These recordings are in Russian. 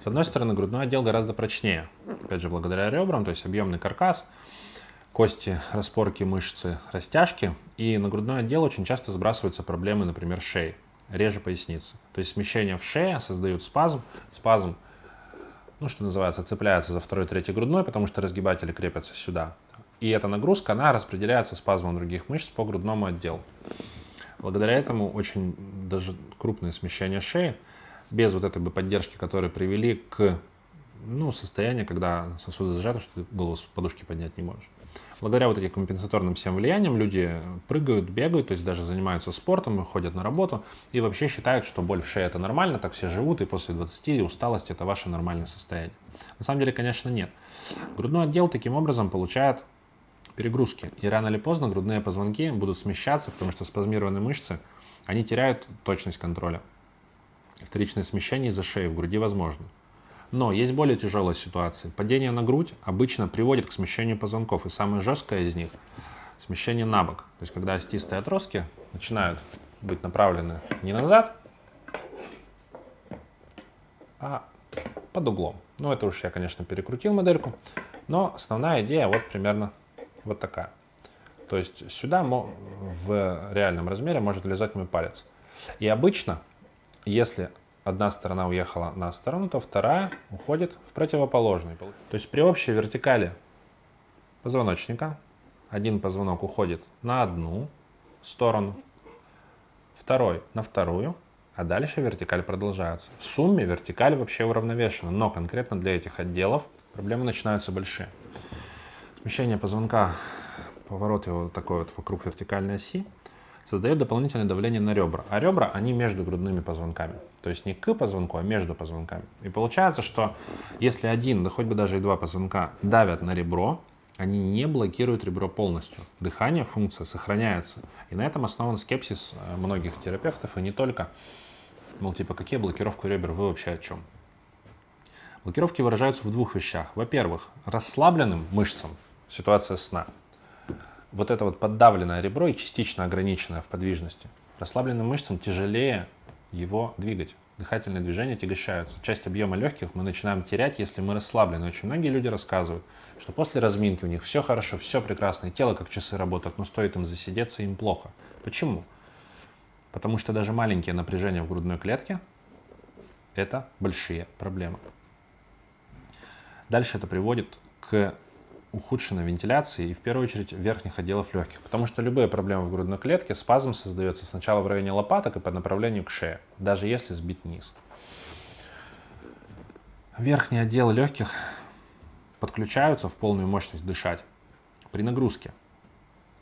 С одной стороны, грудной отдел гораздо прочнее. Опять же, благодаря ребрам, то есть объемный каркас, кости, распорки, мышцы, растяжки. И на грудной отдел очень часто сбрасываются проблемы, например, шеи, реже поясницы. То есть смещение в шее создают спазм. Спазм, ну, что называется, цепляется за второй, третий грудной, потому что разгибатели крепятся сюда. И эта нагрузка, она распределяется спазмом других мышц по грудному отделу. Благодаря этому очень даже крупное смещение шеи, без вот этой бы поддержки, которые привели к ну, состоянию, когда сосуды зажаты, что ты голову с подушки поднять не можешь. Благодаря вот этим компенсаторным всем влияниям люди прыгают, бегают, то есть даже занимаются спортом, ходят на работу и вообще считают, что боль в шее это нормально, так все живут, и после 20 и усталость это ваше нормальное состояние. На самом деле, конечно, нет. Грудной отдел таким образом получает перегрузки. И рано или поздно грудные позвонки будут смещаться, потому что спазмированные мышцы, они теряют точность контроля. Вторичное смещение из-за шеи в груди возможно. Но есть более тяжелая ситуация. Падение на грудь обычно приводит к смещению позвонков. И самое жесткое из них – смещение на бок. То есть, когда остистые отростки начинают быть направлены не назад, а под углом. Ну, это уж я, конечно, перекрутил модельку. Но основная идея вот примерно вот такая. То есть сюда в реальном размере может влезать мой палец. И обычно, если одна сторона уехала на сторону, то вторая уходит в противоположный. То есть при общей вертикали позвоночника один позвонок уходит на одну сторону, второй на вторую, а дальше вертикаль продолжается. В сумме вертикаль вообще уравновешена, но конкретно для этих отделов проблемы начинаются большие. Смещение позвонка, поворот его такой вот вокруг вертикальной оси, создает дополнительное давление на ребра. А ребра, они между грудными позвонками. То есть не к позвонку, а между позвонками. И получается, что если один, да хоть бы даже и два позвонка давят на ребро, они не блокируют ребро полностью. Дыхание, функция сохраняется. И на этом основан скепсис э, многих терапевтов, и не только. Мол, типа, какие блокировки ребер, вы вообще о чем? Блокировки выражаются в двух вещах. Во-первых, расслабленным мышцам, ситуация сна. Вот это вот поддавленное ребро и частично ограниченное в подвижности. Расслабленным мышцам тяжелее его двигать. Дыхательные движения тягощаются. Часть объема легких мы начинаем терять, если мы расслаблены. Очень многие люди рассказывают, что после разминки у них все хорошо, все прекрасно, и тело как часы работает, но стоит им засидеться, им плохо. Почему? Потому что даже маленькие напряжения в грудной клетке – это большие проблемы. Дальше это приводит к ухудшенной вентиляции и в первую очередь верхних отделов легких, потому что любые проблемы в грудной клетке, спазм создается сначала в районе лопаток и по направлению к шее, даже если сбить низ. Верхние отделы легких подключаются в полную мощность дышать при нагрузке,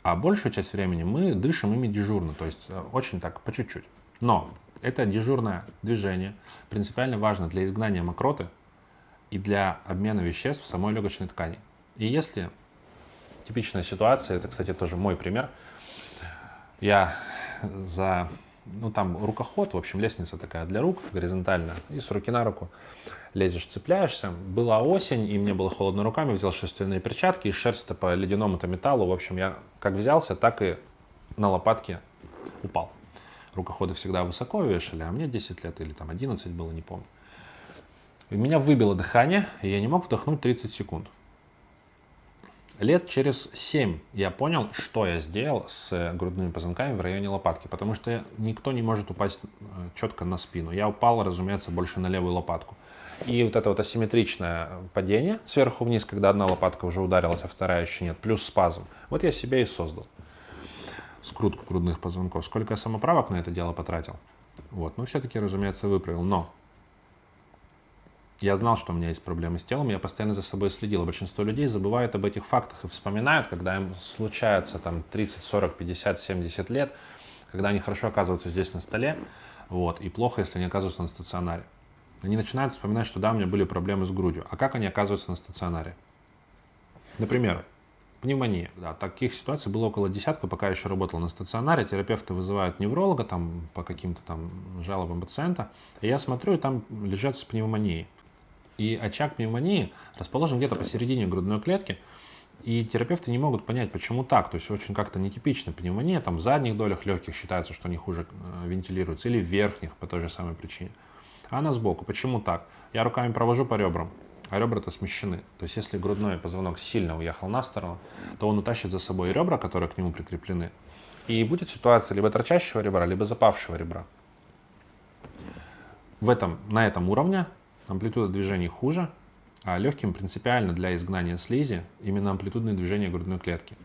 а большую часть времени мы дышим ими дежурно, то есть э, очень так по чуть-чуть. Но это дежурное движение принципиально важно для изгнания мокроты и для обмена веществ в самой легочной ткани. И если типичная ситуация, это, кстати, тоже мой пример, я за, ну там рукоход, в общем, лестница такая для рук, горизонтальная, и с руки на руку лезешь, цепляешься. Была осень, и мне было холодно руками, взял шерстяные перчатки, и шерсть по ледяному-то металлу, в общем, я как взялся, так и на лопатке упал. Рукоходы всегда высоко вешали, а мне 10 лет или там 11 было, не помню. И меня выбило дыхание, и я не мог вдохнуть 30 секунд. Лет через 7 я понял, что я сделал с грудными позвонками в районе лопатки, потому что никто не может упасть э, четко на спину. Я упал, разумеется, больше на левую лопатку. И вот это вот асимметричное падение сверху вниз, когда одна лопатка уже ударилась, а вторая еще нет, плюс спазм. Вот я себе и создал скрутку грудных позвонков. Сколько я самоправок на это дело потратил? Вот, но все-таки, разумеется, выправил. Но я знал, что у меня есть проблемы с телом, я постоянно за собой следил. Большинство людей забывают об этих фактах и вспоминают, когда им случается там 30, 40, 50, 70 лет, когда они хорошо оказываются здесь на столе, вот, и плохо, если они оказываются на стационаре. Они начинают вспоминать, что да, у меня были проблемы с грудью. А как они оказываются на стационаре? Например, пневмония. Да, таких ситуаций было около десятка, пока я еще работал на стационаре. Терапевты вызывают невролога там, по каким-то там жалобам пациента. И я смотрю, и там лежат с пневмонией. И очаг пневмонии расположен где-то посередине грудной клетки, и терапевты не могут понять, почему так. То есть очень как-то нетипично. Пневмония там в задних долях легких считается, что они хуже э, вентилируются, или в верхних по той же самой причине. а она сбоку. Почему так? Я руками провожу по ребрам, а ребра-то смещены. То есть если грудной позвонок сильно уехал на сторону, то он утащит за собой ребра, которые к нему прикреплены. И будет ситуация либо торчащего ребра, либо запавшего ребра. В этом, на этом уровне амплитуда движений хуже, а легким принципиально для изгнания слизи именно амплитудные движения грудной клетки.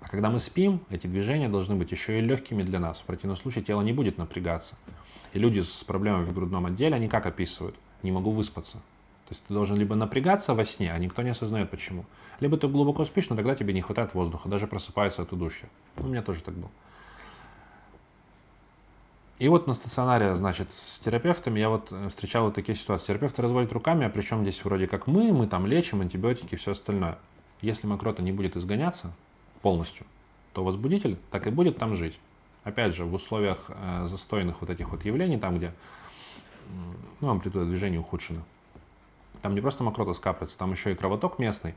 А когда мы спим, эти движения должны быть еще и легкими для нас. В противном случае тело не будет напрягаться. И люди с проблемами в грудном отделе, они как описывают? Не могу выспаться. То есть ты должен либо напрягаться во сне, а никто не осознает почему. Либо ты глубоко спишь, но тогда тебе не хватает воздуха, даже просыпается от удушья. У меня тоже так было. И вот на стационаре, значит, с терапевтами я вот э, встречал вот такие ситуации. Терапевты разводят руками, а причем здесь вроде как мы, мы там лечим, антибиотики все остальное. Если мокрота не будет изгоняться полностью, то возбудитель так и будет там жить. Опять же, в условиях э, застойных вот этих вот явлений, там, где ну, амплитуда движения ухудшена, там не просто мокрота скапливается, там еще и кровоток местный.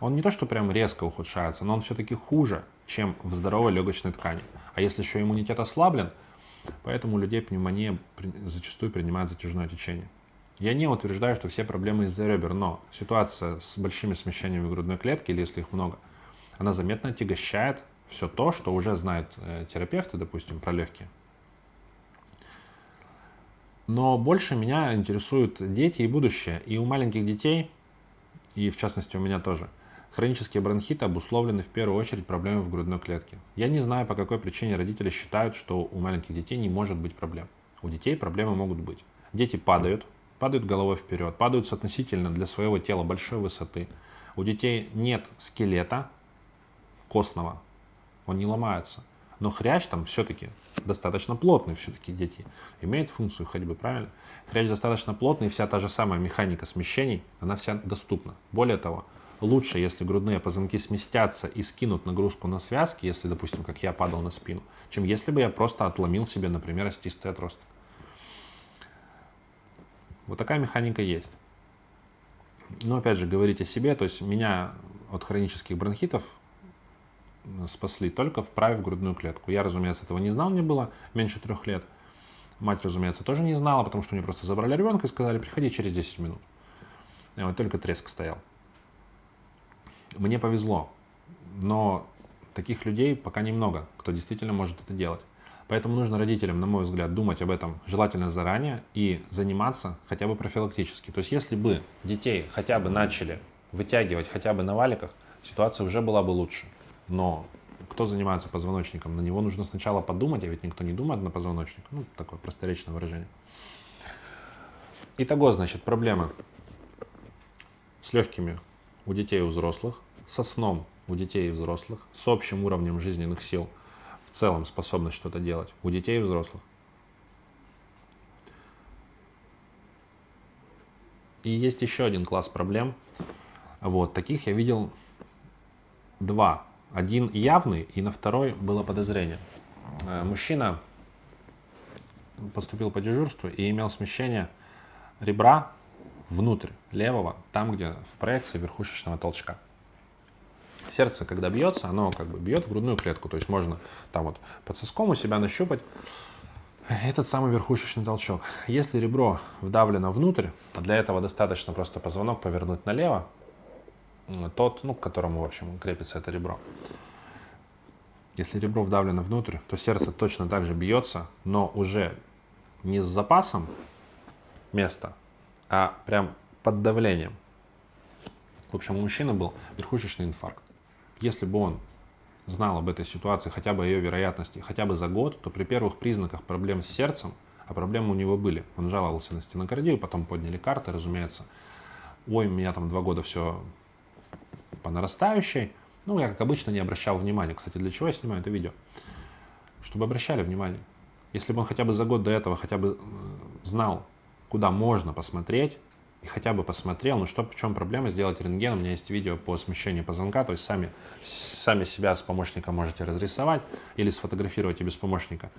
Он не то, что прям резко ухудшается, но он все-таки хуже, чем в здоровой легочной ткани. А если еще иммунитет ослаблен – Поэтому у людей пневмония зачастую принимает затяжное течение. Я не утверждаю, что все проблемы из-за ребер, но ситуация с большими смещениями грудной клетки, или если их много, она заметно отягощает все то, что уже знают э, терапевты, допустим, про легкие. Но больше меня интересуют дети и будущее. И у маленьких детей, и в частности у меня тоже – Хронические бронхиты обусловлены в первую очередь проблемами в грудной клетке. Я не знаю, по какой причине родители считают, что у маленьких детей не может быть проблем. У детей проблемы могут быть. Дети падают, падают головой вперед, падают с относительно для своего тела большой высоты. У детей нет скелета костного, он не ломается. Но хрящ там все-таки достаточно плотный, все-таки дети имеют функцию ходьбы, правильно? Хрящ достаточно плотный, вся та же самая механика смещений, она вся доступна. Более того, лучше, если грудные позвонки сместятся и скинут нагрузку на связки, если, допустим, как я падал на спину, чем если бы я просто отломил себе, например, остистый отросток. Вот такая механика есть. Но опять же, говорить о себе, то есть меня от хронических бронхитов спасли только вправив грудную клетку. Я, разумеется, этого не знал, мне было меньше трех лет. Мать, разумеется, тоже не знала, потому что мне просто забрали ребенка и сказали, приходи через 10 минут. И вот только треск стоял. Мне повезло, но таких людей пока немного, кто действительно может это делать. Поэтому нужно родителям, на мой взгляд, думать об этом желательно заранее и заниматься хотя бы профилактически. То есть если бы детей хотя бы начали вытягивать хотя бы на валиках, ситуация уже была бы лучше. Но кто занимается позвоночником, на него нужно сначала подумать, а ведь никто не думает на позвоночник. Ну, такое просторечное выражение. Итого, значит, проблемы с легкими у детей и у взрослых, со сном у детей и взрослых, с общим уровнем жизненных сил, в целом способность что-то делать у детей и взрослых. И есть еще один класс проблем. Вот, таких я видел два. Один явный, и на второй было подозрение. Э, мужчина поступил по дежурству и имел смещение ребра внутрь левого, там, где в проекции верхушечного толчка. Сердце, когда бьется, оно как бы бьет в грудную клетку, то есть можно там вот под соском у себя нащупать этот самый верхушечный толчок. Если ребро вдавлено внутрь, а для этого достаточно просто позвонок повернуть налево, тот, ну, к которому, в общем, крепится это ребро. Если ребро вдавлено внутрь, то сердце точно так же бьется, но уже не с запасом места, а прям под давлением. В общем, у мужчины был верхушечный инфаркт. Если бы он знал об этой ситуации, хотя бы о ее вероятности, хотя бы за год, то при первых признаках проблем с сердцем, а проблемы у него были, он жаловался на стенокардию, потом подняли карты, разумеется. Ой, у меня там два года все по нарастающей. Ну, я, как обычно, не обращал внимания. Кстати, для чего я снимаю это видео? Чтобы обращали внимание. Если бы он хотя бы за год до этого хотя бы э, знал, куда можно посмотреть, и хотя бы посмотрел, ну что, в чем проблема сделать рентген, у меня есть видео по смещению позвонка, то есть сами, сами себя с помощником можете разрисовать или сфотографировать и без помощника.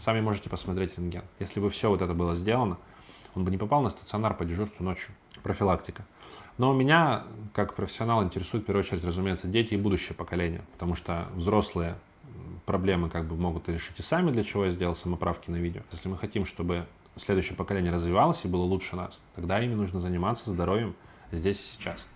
Сами можете посмотреть рентген. Если бы все вот это было сделано, он бы не попал на стационар по дежурству ночью. Профилактика. Но меня, как профессионал, интересует в первую очередь, разумеется, дети и будущее поколение, потому что взрослые проблемы как бы могут решить и сами, для чего я сделал самоправки на видео. Если мы хотим, чтобы следующее поколение развивалось и было лучше нас, тогда ими нужно заниматься здоровьем здесь и сейчас.